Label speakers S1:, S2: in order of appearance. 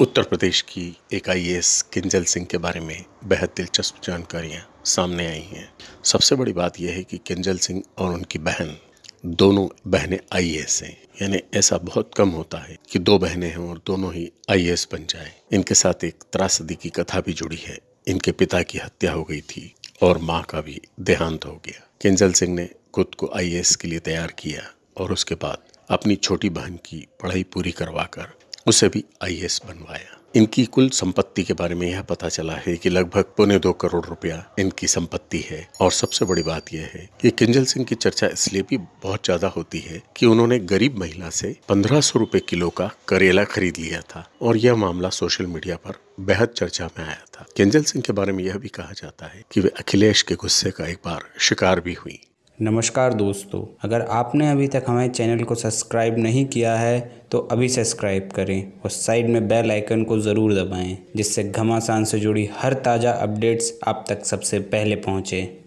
S1: उत्तर प्रदेश की एक आईएएस किंजल सिंह के बारे में बेहद दिलचस्प जानकारियाँ सामने आई हैं। सबसे बड़ी बात यह है कि किंजल सिंह और उनकी बहन दोनों बहनें आईएएस हैं। यानी ऐसा बहुत कम होता है कि दो बहनें हैं और दोनों ही आईएएस बन जाएँ। इनके साथ एक त्रासदी की कथा भी जुड़ी है। इनके पिता की हत्या हो गई थी और माँ का भी देहांत हो गया। किंजल सिंह ने खुद को आईएएस के लिए तैयार किया और उसके बाद अपनी छोटी बहन की पढ़ाई पूरी करवाकर उसे भी आईएएस बनवाया। इनकी कुल संपत्ति के बारे में यह पता चला है कि लगभग पौने दो करोड़ रुपया इनकी संपत्ति है। और सबसे बड़ी बात यह है कि किंजल सिंह की चर्चा इसलिए भी बहुत ज़्यादा होती है कि उन्होंने गरीब महिला से पंद्रह सौ रुपए किलो का करेला खरीद लिया था और यह मामला सोशल मीडिया पर बेहद चर्चा में आया था। किंजल सिंह के बारे में यह भी कहा जाता है कि वे अखिलेश के गुस्से का एक बार शिकार भी हुई।
S2: नमस्कार दोस्तों, अगर आपने अभी तक हमारे चैनल को सब्सक्राइब नहीं किया है तो अभी सब्सक्राइब करें और साइड में बेल आइकन को ज़रूर दबाएँ, जिससे घमासान से जुड़ी हर ताज़ा अपडेट्स आप तक सबसे पहले पहुँचें।